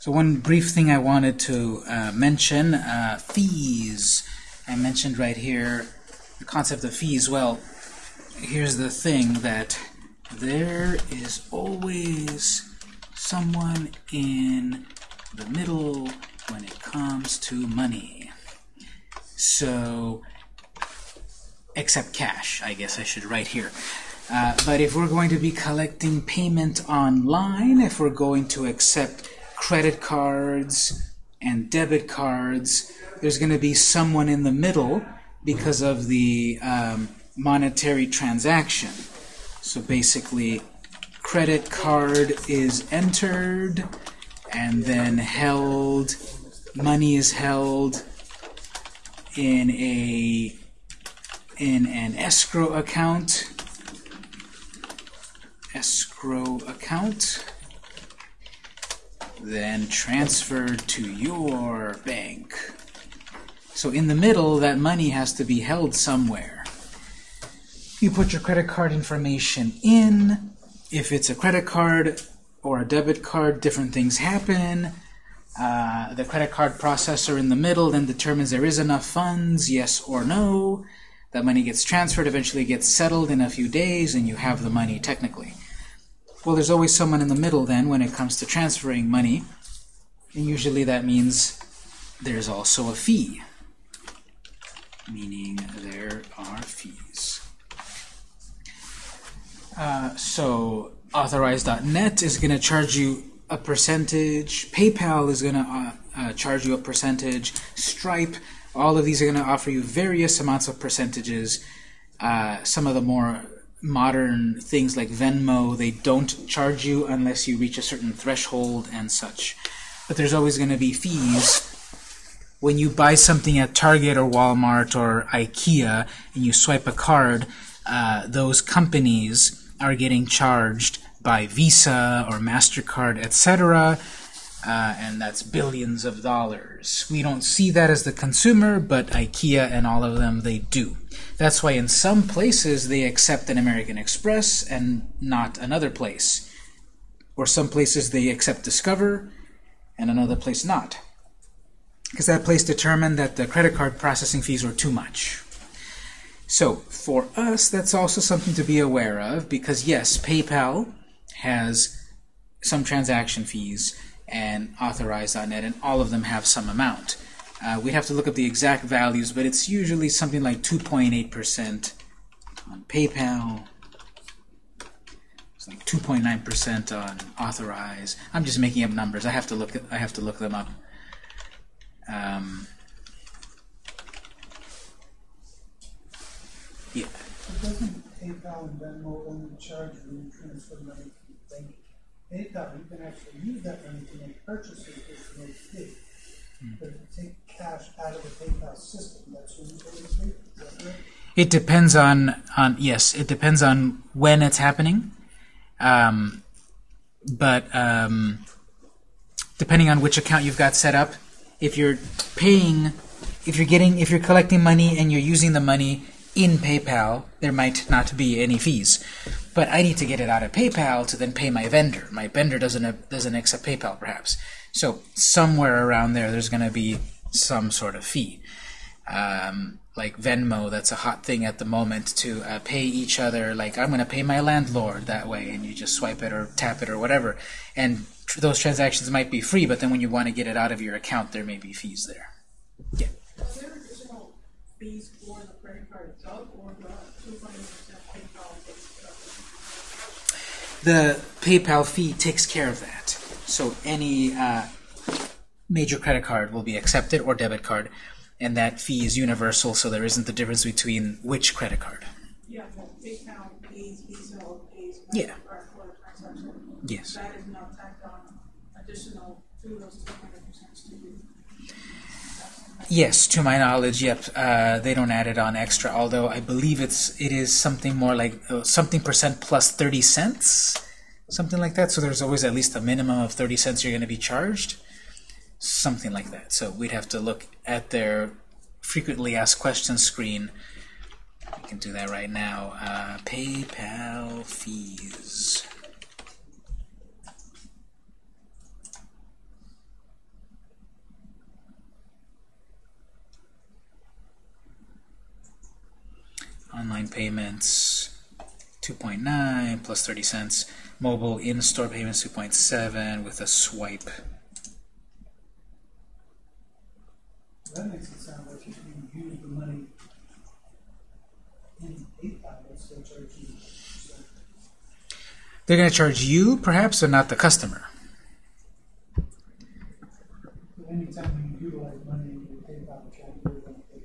So one brief thing I wanted to uh, mention, uh, fees. I mentioned right here the concept of fees. Well, here's the thing that there is always someone in the middle when it comes to money. So, except cash, I guess I should write here. Uh, but if we're going to be collecting payment online, if we're going to accept credit cards and debit cards, there's going to be someone in the middle because of the um, monetary transaction. So basically, credit card is entered and then held, money is held in a in an escrow account escrow account then transferred to your bank. So in the middle, that money has to be held somewhere. You put your credit card information in. If it's a credit card or a debit card, different things happen. Uh, the credit card processor in the middle then determines there is enough funds, yes or no. That money gets transferred, eventually gets settled in a few days, and you have the money technically. Well, there's always someone in the middle then when it comes to transferring money. And usually that means there's also a fee, meaning there are fees. Uh, so authorize.net is going to charge you a percentage. PayPal is going to uh, uh, charge you a percentage. Stripe, all of these are going to offer you various amounts of percentages. Uh, some of the more modern things like Venmo, they don't charge you unless you reach a certain threshold and such. But there's always going to be fees. When you buy something at Target or Walmart or IKEA and you swipe a card, uh, those companies are getting charged by Visa or MasterCard, etc. Uh, and that's billions of dollars. We don't see that as the consumer, but IKEA and all of them, they do. That's why in some places they accept an American Express and not another place. Or some places they accept Discover and another place not. Because that place determined that the credit card processing fees were too much. So for us, that's also something to be aware of because yes, PayPal has some transaction fees and Authorize.net, and all of them have some amount. Uh, we have to look up the exact values, but it's usually something like 2.8% on PayPal. It's like 2.9% on Authorize. I'm just making up numbers. I have to look. I have to look them up. Um, yeah. Doesn't PayPal and Venmo only charge when you transfer money from the bank? PayPal, you can actually use that money to make purchases fee. Take cash out of the PayPal system? It depends on on yes, it depends on when it's happening. Um, but um, depending on which account you've got set up, if you're paying, if you're getting, if you're collecting money and you're using the money in PayPal, there might not be any fees. But I need to get it out of PayPal to then pay my vendor. My vendor doesn't doesn't accept PayPal, perhaps. So somewhere around there, there's going to be some sort of fee. Um, like Venmo, that's a hot thing at the moment to uh, pay each other. Like I'm going to pay my landlord that way, and you just swipe it or tap it or whatever. And tr those transactions might be free, but then when you want to get it out of your account, there may be fees there. Yeah. Are there additional fees for the credit card itself or the two point eight percent PayPal takes care of it? The PayPal fee takes care of that. So any uh, major credit card will be accepted or debit card, and that fee is universal, so there isn't the difference between which credit card. Yeah, PayPal pays Visa or pays Yeah. For the transaction. Yes. That is not tacked on additional to those two hundred percent to you. Yes, to my knowledge, yep. Uh, they don't add it on extra, although I believe it's it is something more like uh, something percent plus 30 cents, something like that. So there's always at least a minimum of 30 cents you're going to be charged, something like that. So we'd have to look at their frequently asked questions screen. We can do that right now. Uh, PayPal fees. Online payments, 2.9 plus 30 cents. Mobile in-store payments 2.7 with a swipe. That makes it sound like if you use the money in PayPal, they'll charge you. They're going to charge you, perhaps, but not the customer. Anytime you utilize money in your PayPal account, you're gonna pay.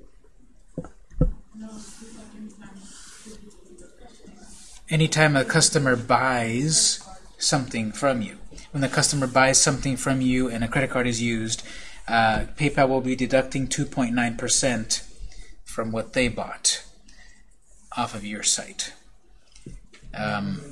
No, it's like anytime you do the customer. Anytime a customer buys something from you, when the customer buys something from you and a credit card is used, uh, PayPal will be deducting 2.9% from what they bought off of your site. Um,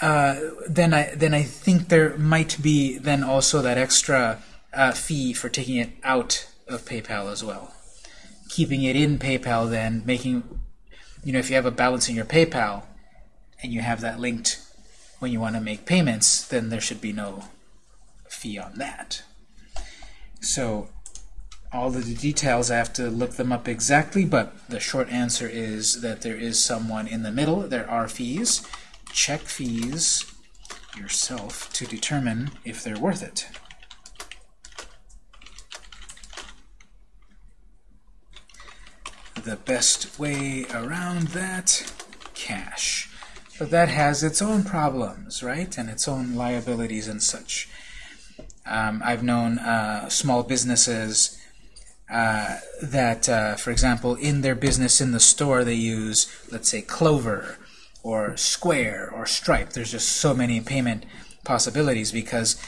uh, then I then I think there might be then also that extra uh, fee for taking it out of PayPal as well. Keeping it in PayPal, then making, you know, if you have a balance in your PayPal, and you have that linked when you want to make payments, then there should be no fee on that. So all the details I have to look them up exactly, but the short answer is that there is someone in the middle. There are fees check fees yourself to determine if they're worth it. The best way around that, cash. But that has its own problems, right? And its own liabilities and such. Um, I've known uh, small businesses uh, that, uh, for example, in their business in the store, they use, let's say, Clover or Square or Stripe. There's just so many payment possibilities because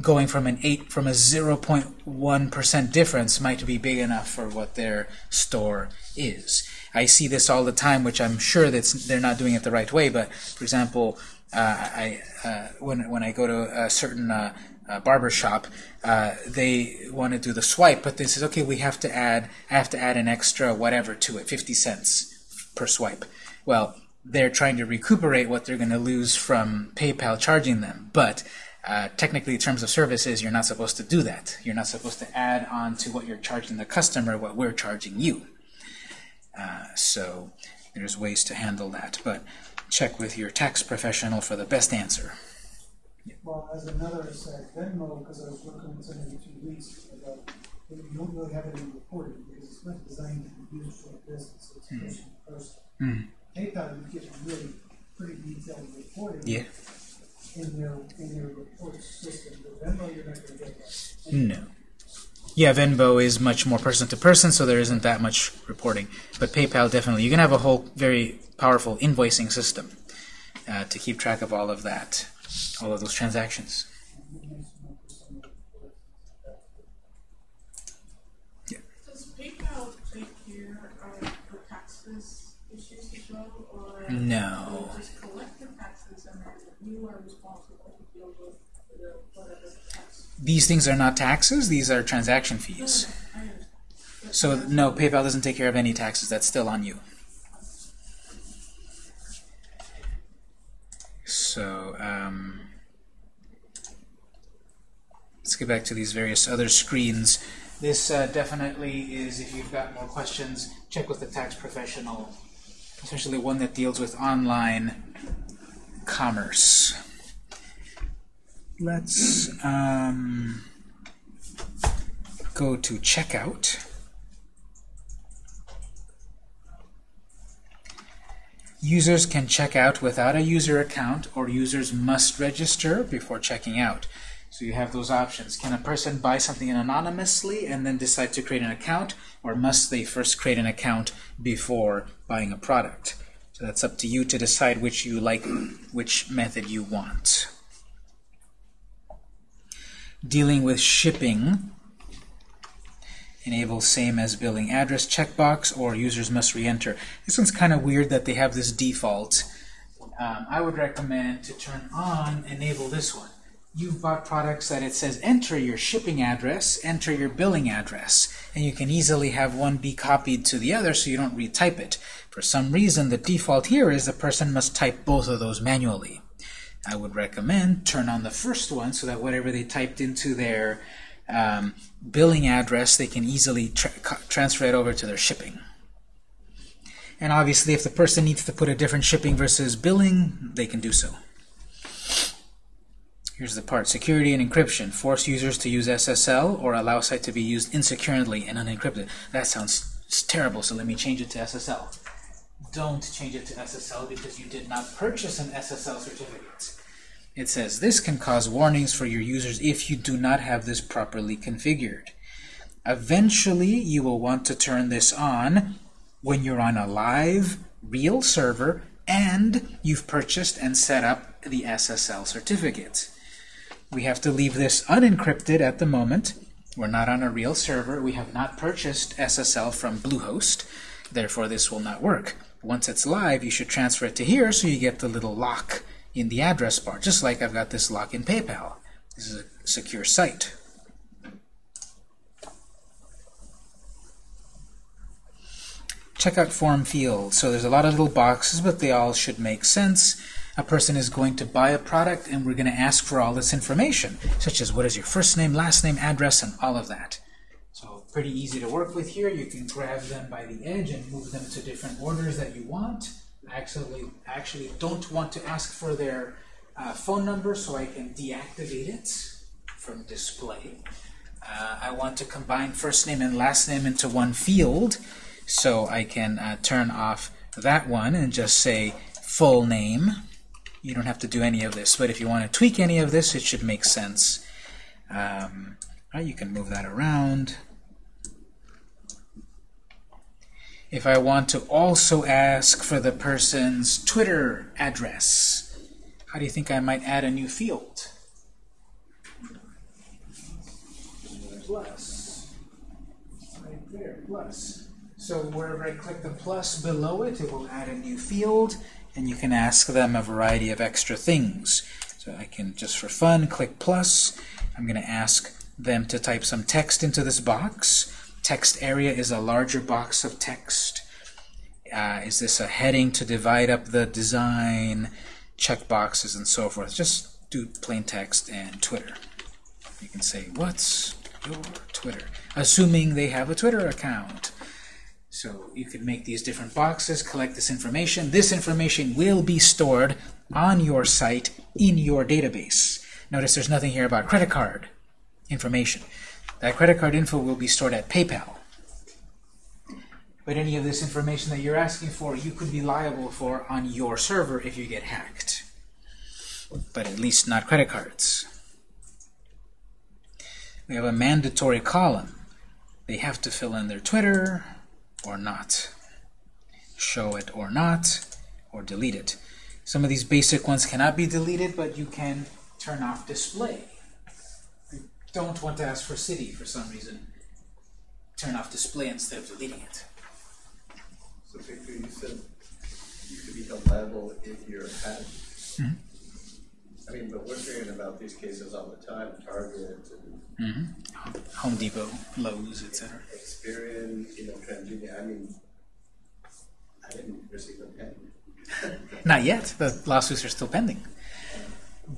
going from an 8 from a 0.1% difference might be big enough for what their store is. I see this all the time, which I'm sure that they're not doing it the right way. But for example, uh, I uh, when when I go to a certain uh, uh, barber shop, uh, they want to do the swipe, but they says, okay, we have to add, I have to add an extra whatever to it, 50 cents per swipe. Well, they're trying to recuperate what they're going to lose from PayPal charging them, but uh, technically, terms of services, you're not supposed to do that. You're not supposed to add on to what you're charging the customer what we're charging you. Uh, so there's ways to handle that, but check with your tax professional for the best answer. Well, as another aside, Venmo, because I was working with somebody two weeks ago, you don't really have any reporting because it's not designed to be used for a business, it's person to person. Hmm. PayPal, you get really pretty detailed reporting Yeah. In their, in their report system, but Venmo, you're not gonna get that. No. Yeah, Venmo is much more person to person, so there isn't that much reporting. But PayPal definitely, you can have a whole very powerful invoicing system uh, to keep track of all of that, all of those transactions. Does PayPal take care of the taxes issues as well, or? No. These things are not taxes, these are transaction fees. So, no, PayPal doesn't take care of any taxes, that's still on you. So, um, let's get back to these various other screens. This uh, definitely is, if you've got more questions, check with the tax professional, especially one that deals with online commerce. Let's um, go to checkout. Users can check out without a user account, or users must register before checking out. So you have those options. Can a person buy something anonymously and then decide to create an account, or must they first create an account before buying a product? So that's up to you to decide which you like, which method you want. Dealing with shipping, enable same as billing address checkbox or users must re-enter. This one's kind of weird that they have this default. Um, I would recommend to turn on enable this one. You've bought products that it says enter your shipping address, enter your billing address, and you can easily have one be copied to the other so you don't retype it. For some reason, the default here is the person must type both of those manually. I would recommend turn on the first one so that whatever they typed into their um, billing address, they can easily tra transfer it over to their shipping. And obviously, if the person needs to put a different shipping versus billing, they can do so. Here's the part. Security and encryption. Force users to use SSL or allow site to be used insecurely and unencrypted. That sounds terrible, so let me change it to SSL. Don't change it to SSL because you did not purchase an SSL certificate. It says this can cause warnings for your users if you do not have this properly configured. Eventually, you will want to turn this on when you're on a live, real server and you've purchased and set up the SSL certificate. We have to leave this unencrypted at the moment. We're not on a real server. We have not purchased SSL from Bluehost. Therefore, this will not work. Once it's live, you should transfer it to here so you get the little lock in the address bar, just like I've got this lock in PayPal. This is a secure site. Checkout form field. So there's a lot of little boxes, but they all should make sense. A person is going to buy a product, and we're going to ask for all this information, such as what is your first name, last name, address, and all of that. So pretty easy to work with here. You can grab them by the edge and move them to different orders that you want. I actually, actually don't want to ask for their uh, phone number, so I can deactivate it from display. Uh, I want to combine first name and last name into one field, so I can uh, turn off that one and just say full name. You don't have to do any of this, but if you want to tweak any of this, it should make sense. Um, right, you can move that around. If I want to also ask for the person's Twitter address, how do you think I might add a new field? Plus. Right there, plus. So wherever I click the plus below it, it will add a new field, and you can ask them a variety of extra things. So I can, just for fun, click plus. I'm going to ask them to type some text into this box. Text area is a larger box of text. Uh, is this a heading to divide up the design, checkboxes, and so forth? Just do plain text and Twitter. You can say, what's your Twitter? Assuming they have a Twitter account. So you can make these different boxes, collect this information. This information will be stored on your site in your database. Notice there's nothing here about credit card information. That credit card info will be stored at PayPal. But any of this information that you're asking for, you could be liable for on your server if you get hacked. But at least not credit cards. We have a mandatory column. They have to fill in their Twitter or not. Show it or not, or delete it. Some of these basic ones cannot be deleted, but you can turn off display don't want to ask for city for some reason, turn off display instead of deleting it. So Victor, you said you could be held liable if you're hacked. Mm -hmm. I mean, but we're hearing about these cases all the time, Target and mm -hmm. Home Depot, Lowe's, etc. Experian, you know, TransUnion. I mean, I didn't receive a penny. Not yet. The lawsuits are still pending.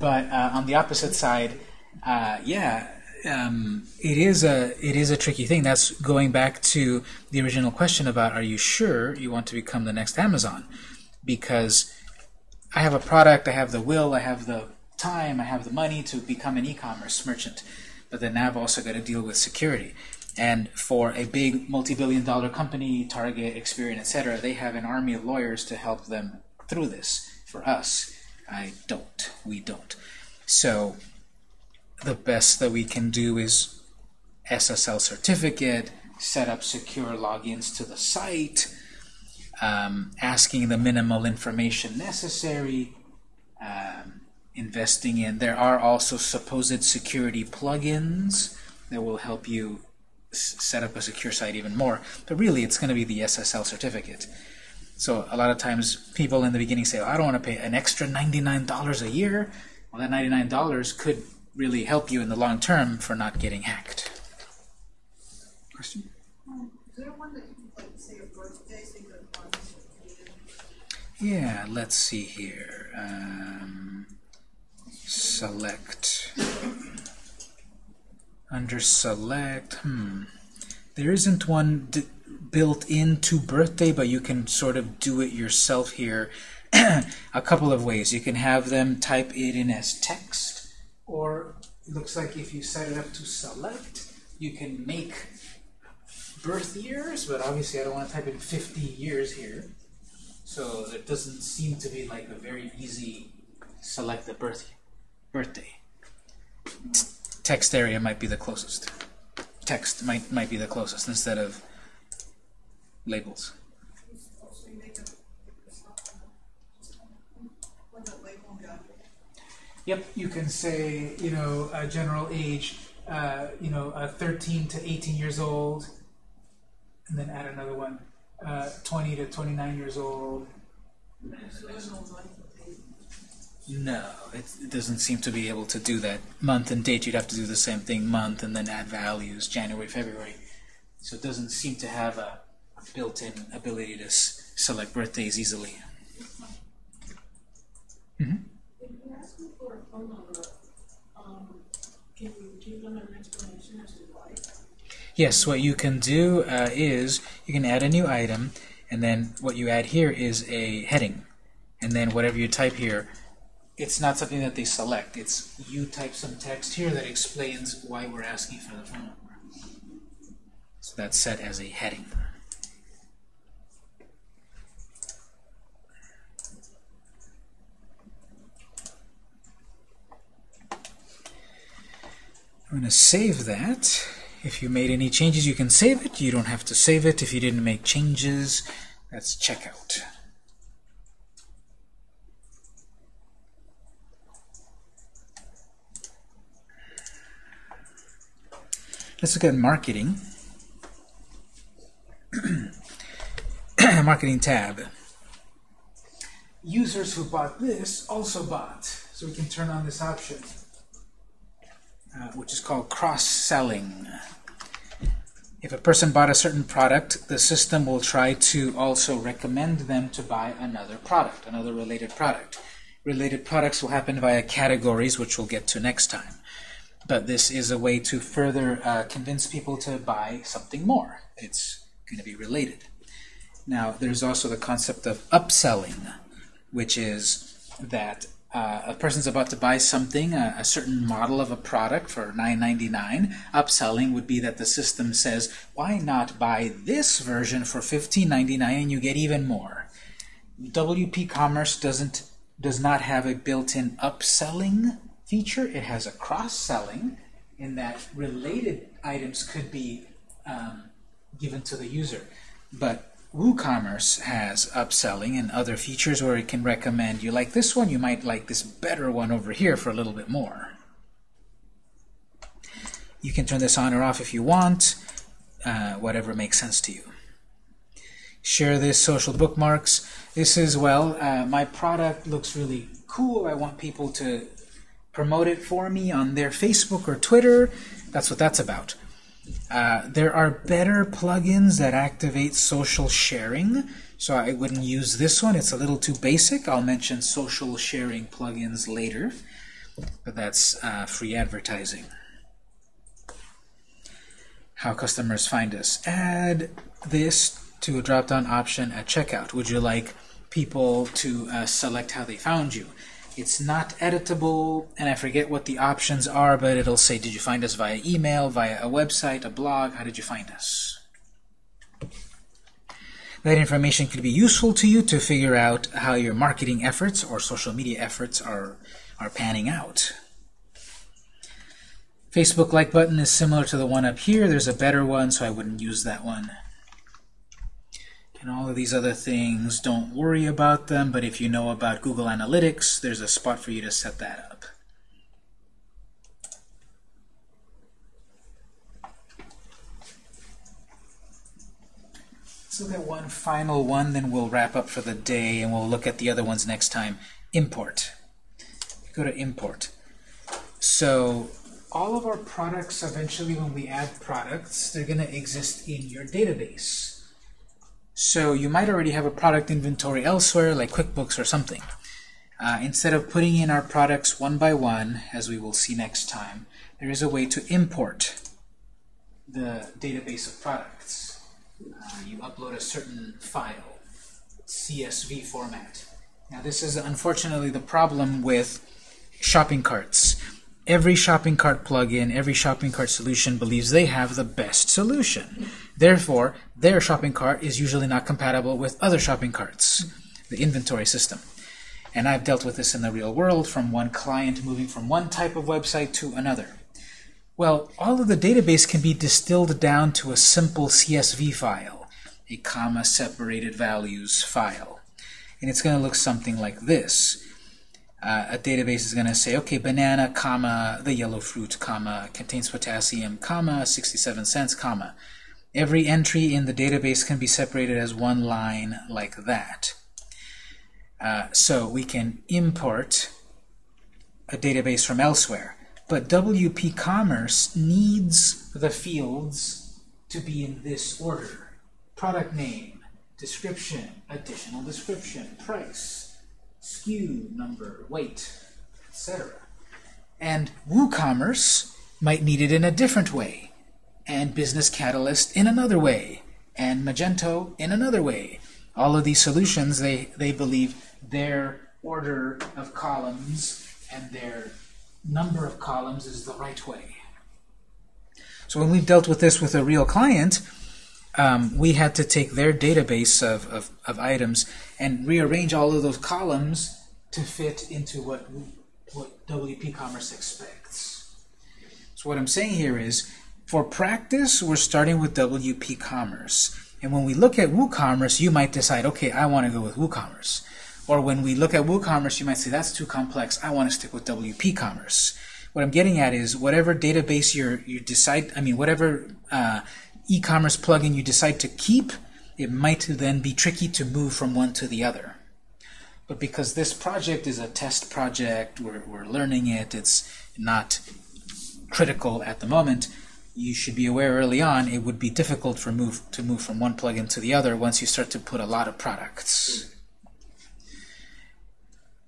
But uh, on the opposite side, uh, yeah, um, it is a it is a tricky thing. That's going back to the original question about are you sure you want to become the next Amazon? Because I have a product, I have the will, I have the time, I have the money to become an e-commerce merchant. But then I've also got to deal with security. And for a big multi-billion dollar company, Target, Experian, etc., they have an army of lawyers to help them through this. For us, I don't. We don't. So the best that we can do is SSL certificate, set up secure logins to the site, um, asking the minimal information necessary, um, investing in. There are also supposed security plugins that will help you set up a secure site even more. But really, it's going to be the SSL certificate. So a lot of times people in the beginning say, I don't want to pay an extra $99 a year. Well, that $99 could really help you in the long term for not getting hacked. Question? Um, is there one that you can like, say your birthday, so you Yeah, let's see here. Um, select Under select, hmm. There isn't one built into birthday, but you can sort of do it yourself here. a couple of ways. You can have them type it in as text, or it looks like if you set it up to select, you can make birth years, but obviously I don't want to type in 50 years here. So it doesn't seem to be like a very easy select the birth birthday. T text area might be the closest. Text might might be the closest instead of labels. Yep, you can say, you know, a general age, uh, you know, uh, 13 to 18 years old, and then add another one, uh, 20 to 29 years old. No, it, it doesn't seem to be able to do that. Month and date, you'd have to do the same thing, month, and then add values, January, February. So it doesn't seem to have a, a built-in ability to s select birthdays easily. Mm -hmm. If you ask me for a phone number, can you give them an explanation as to why? Yes, what you can do uh, is you can add a new item, and then what you add here is a heading. And then whatever you type here, it's not something that they select. It's you type some text here that explains why we're asking for the phone number. So that's set as a heading. I'm going to save that. If you made any changes, you can save it. You don't have to save it if you didn't make changes. That's checkout. Let's look at marketing. marketing tab. Users who bought this also bought. So we can turn on this option uh, which is called cross-selling. If a person bought a certain product, the system will try to also recommend them to buy another product, another related product. Related products will happen via categories, which we'll get to next time. But this is a way to further uh, convince people to buy something more. It's going to be related. Now, there's also the concept of upselling, which is that uh, a person's about to buy something, a, a, certain model of a product for $9.99, upselling would be that the system says, why not buy this version for $15.99 and you get even more. WP Commerce doesn't does not have a built-in upselling feature. It has a cross-selling in that related items could be um, given to the user. But WooCommerce has upselling and other features where it can recommend you like this one, you might like this better one over here for a little bit more. You can turn this on or off if you want, uh, whatever makes sense to you. Share this social bookmarks. This is, well, uh, my product looks really cool. I want people to promote it for me on their Facebook or Twitter. That's what that's about. Uh, there are better plugins that activate social sharing, so I wouldn't use this one. It's a little too basic. I'll mention social sharing plugins later, but that's uh, free advertising. How customers find us. Add this to a drop-down option at checkout. Would you like people to uh, select how they found you? It's not editable, and I forget what the options are, but it'll say, did you find us via email, via a website, a blog? How did you find us? That information could be useful to you to figure out how your marketing efforts or social media efforts are, are panning out. Facebook like button is similar to the one up here. There's a better one, so I wouldn't use that one and all of these other things, don't worry about them, but if you know about Google Analytics, there's a spot for you to set that up. Let's look at one final one, then we'll wrap up for the day, and we'll look at the other ones next time. Import. Go to import. So all of our products, eventually when we add products, they're going to exist in your database. So you might already have a product inventory elsewhere, like QuickBooks or something. Uh, instead of putting in our products one by one, as we will see next time, there is a way to import the database of products. Uh, you upload a certain file, CSV format. Now this is unfortunately the problem with shopping carts. Every shopping cart plugin, every shopping cart solution believes they have the best solution. Therefore, their shopping cart is usually not compatible with other shopping carts, the inventory system. And I've dealt with this in the real world from one client moving from one type of website to another. Well, all of the database can be distilled down to a simple CSV file, a comma separated values file. And it's going to look something like this. Uh, a database is going to say, okay, banana, comma, the yellow fruit, comma, contains potassium, comma, 67 cents, comma. Every entry in the database can be separated as one line like that. Uh, so we can import a database from elsewhere. But WP Commerce needs the fields to be in this order. Product name, description, additional description, price, SKU number, weight, etc. And WooCommerce might need it in a different way, and Business Catalyst in another way, and Magento in another way. All of these solutions, they, they believe their order of columns and their number of columns is the right way. So when we've dealt with this with a real client, um, we had to take their database of, of, of, items and rearrange all of those columns to fit into what, what WP Commerce expects. So what I'm saying here is, for practice, we're starting with WP Commerce. And when we look at WooCommerce, you might decide, okay, I want to go with WooCommerce. Or when we look at WooCommerce, you might say, that's too complex. I want to stick with WP Commerce. What I'm getting at is whatever database you you decide, I mean, whatever uh, e-commerce plugin you decide to keep, it might then be tricky to move from one to the other. But because this project is a test project, we're, we're learning it, it's not critical at the moment, you should be aware early on it would be difficult for move to move from one plugin to the other once you start to put a lot of products.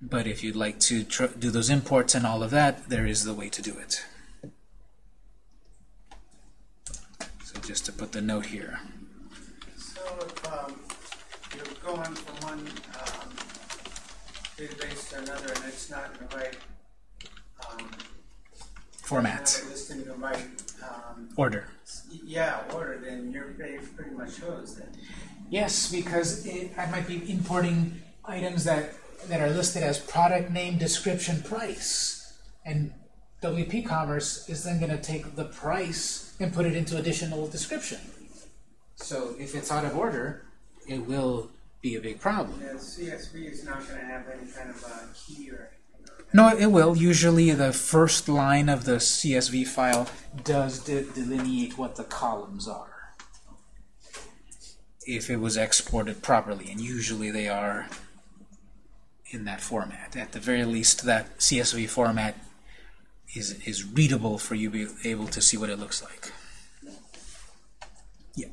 But if you'd like to do those imports and all of that, there is the way to do it. So just to put the note here. So if um, you're going from one um, database to another and it's not in the right um, format, not listed in the right um, order. Yeah, order. Then your page pretty much shows Then. Yes, because it, I might be importing items that that are listed as product name, description, price. And WP Commerce is then going to take the price and put it into additional description. So if it's out of order, it will be a big problem. Yeah, CSV is not going to have any kind of a key or no, it will. Usually the first line of the CSV file does de delineate what the columns are if it was exported properly, and usually they are in that format. At the very least, that CSV format is, is readable for you to be able to see what it looks like. Yeah.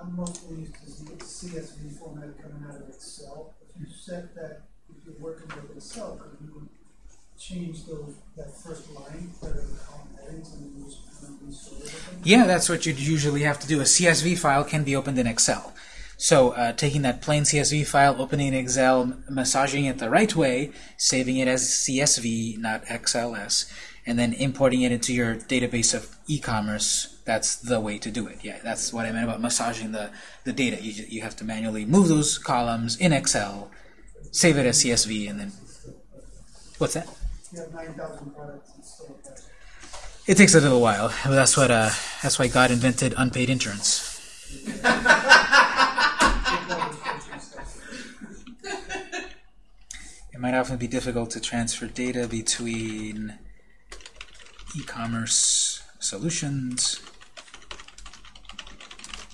I'm to the CSV format coming out of Excel. If you set that, if you're working with Excel, could you change those, that first line the column headings and restore them? Yeah, that's what you'd usually have to do. A CSV file can be opened in Excel. So uh, taking that plain CSV file, opening Excel, massaging it the right way, saving it as CSV, not XLS, and then importing it into your database of e-commerce, that's the way to do it. Yeah, that's what I meant about massaging the, the data. You, you have to manually move those columns in Excel, save it as CSV, and then... What's that? You have 9,000 products installed. It takes a little while. That's what. Uh, that's why God invented unpaid insurance. It might often be difficult to transfer data between e-commerce solutions.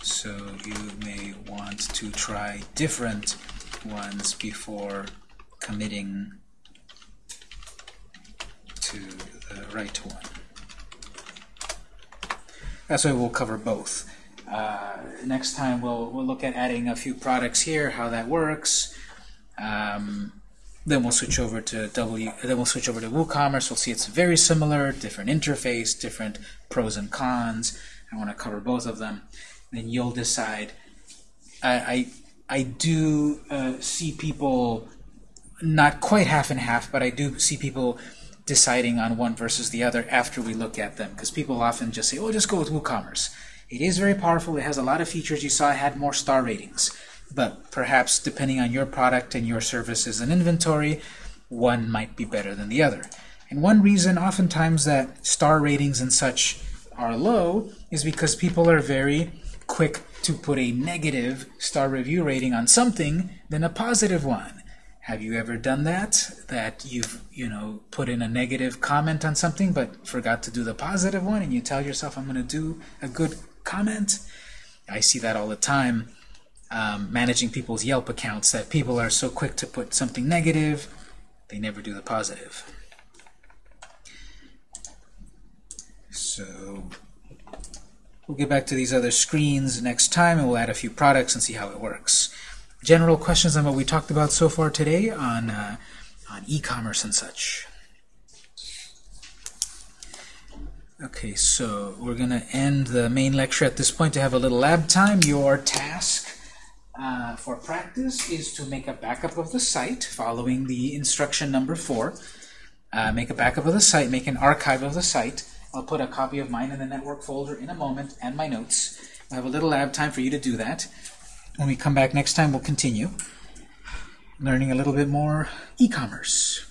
So you may want to try different ones before committing to the right one. That's why we'll cover both. Uh, next time we'll, we'll look at adding a few products here, how that works. Um, then we'll switch over to W. Then we'll switch over to WooCommerce. We'll see it's very similar, different interface, different pros and cons. I want to cover both of them. Then you'll decide. I I, I do uh, see people not quite half and half, but I do see people deciding on one versus the other after we look at them because people often just say, "Oh, just go with WooCommerce." It is very powerful. It has a lot of features. You saw it had more star ratings, but perhaps depending on your product and your services and inventory, one might be better than the other. And one reason oftentimes that star ratings and such are low is because people are very quick to put a negative star review rating on something than a positive one. Have you ever done that? That you've, you know, put in a negative comment on something but forgot to do the positive one and you tell yourself, I'm going to do a good comment? I see that all the time um, managing people's Yelp accounts that people are so quick to put something negative, they never do the positive. So we'll get back to these other screens next time and we'll add a few products and see how it works. General questions on what we talked about so far today on, uh, on e-commerce and such. Okay, so we're going to end the main lecture at this point to have a little lab time. Your task uh, for practice is to make a backup of the site following the instruction number four. Uh, make a backup of the site, make an archive of the site. I'll put a copy of mine in the network folder in a moment and my notes. We'll have a little lab time for you to do that. When we come back next time, we'll continue learning a little bit more e-commerce.